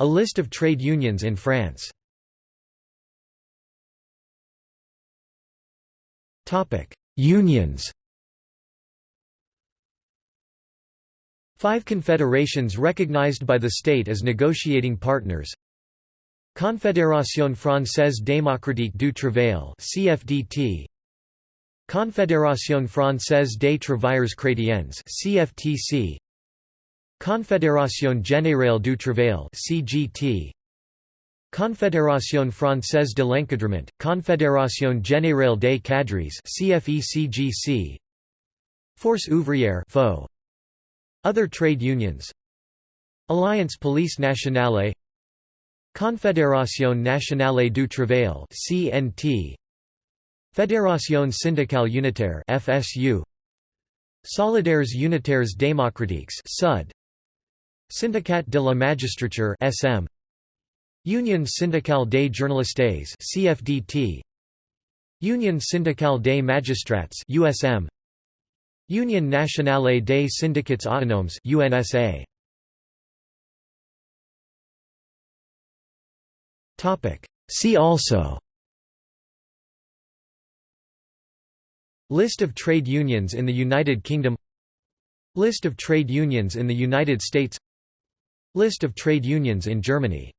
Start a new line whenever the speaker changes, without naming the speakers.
A list of trade unions in France. Unions. Five confederations recognized by the state as negotiating partners. Confédération Française Démocratique du Travail CFDT Confédération Française des Travailleurs Chrétiens CFTC Confédération Générale du Travail CGT Confédération Française de l'Encadrement Confédération Générale des Cadres CFECGC Force Ouvrière FO Other trade unions. Alliance Police Nationale. Confédération Nationale du Travail (CNT) Fédération syndicale unitaire (FSU) Solidaires unitaires démocratiques (SUD) Syndicat de la magistrature (SM) Union syndicale des journalistes (CFDT) Union syndicale des magistrats (USM) Union nationale des syndicats autonomes (UNSA) Topic. See also List of trade unions in the United Kingdom List of trade unions in the United States List of trade unions in Germany